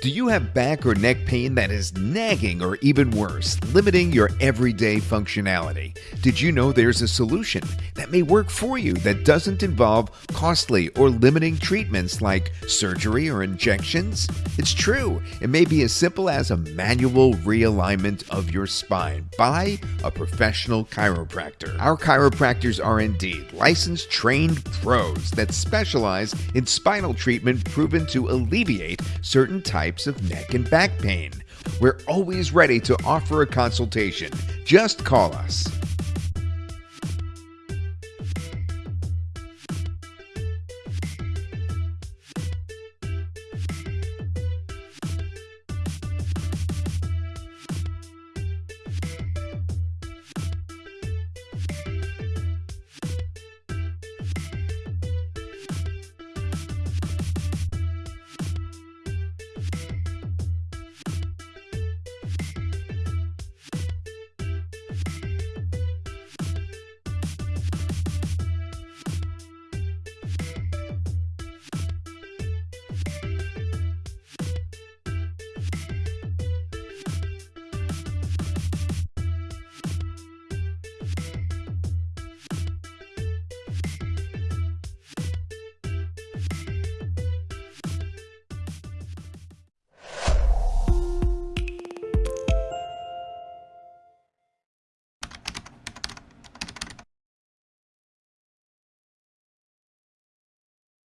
Do you have back or neck pain that is nagging or even worse, limiting your everyday functionality? Did you know there's a solution that may work for you that doesn't involve costly or limiting treatments like surgery or injections? It's true. It may be as simple as a manual realignment of your spine by a professional chiropractor. Our chiropractors are indeed licensed, trained pros that specialize in spinal treatment proven to alleviate certain types of neck and back pain. We're always ready to offer a consultation. Just call us